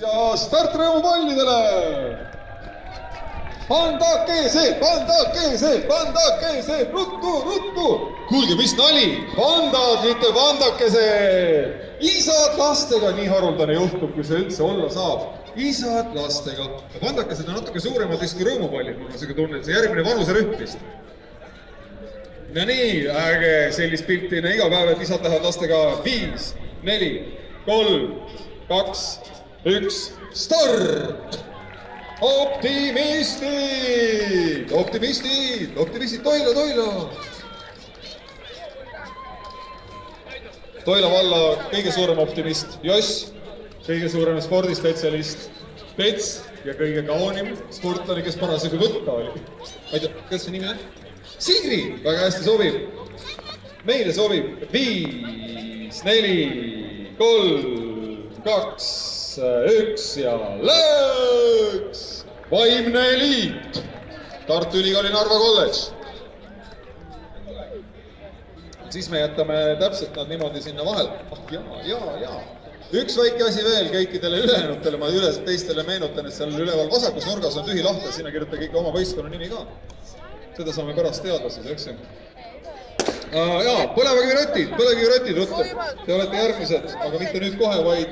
ja start rõõmupallidele. pandake see, pandake see, pandake see, ruttu, ruttu. kuulge, mis nali, pandad, mitte pandakesed. isad lastega, nii haruldane juhtum, kui see üldse olla saab. isad lastega. pandakesed on natuke suuremad vist kui rõõmupallid, mul on siuke tunne, et see järgmine vanuserühm vist no nii, ärge sellist pilti enne iga päev, et isad lähevad lastega viis, neli, kolm, kaks, üks, start! optimistid, optimistid, optimistid, Toila, Toila. Toila valla kõige suurem optimist, Joss, kõige suurem spordispetsialist, Pets ja kõige kaunim sportlane, kes parasjagu võtta oli. ma ei tea, kuidas see nimi on? Sigri, väga hästi sobib. meile sobib viis, neli, kolm, kaks, üks ja lõõks. vaimne eliit, Tartu Ülikooli Narva kolledž. siis me jätame täpselt nad niimoodi sinna vahele. ah jaa, jaa, jaa. üks väike asi veel kõikidele ülejäänutele, ma üles teistele meenutan, et seal üleval vasakus nurgas on tühi lahtel, sinna kirjutage ikka oma võistkonna nimi ka seda saame pärast teada siis, eks ju. jaa, põlevkivirotid, põlevkivirotid, ruttu. Te olete järgmised, aga mitte nüüd kohe, vaid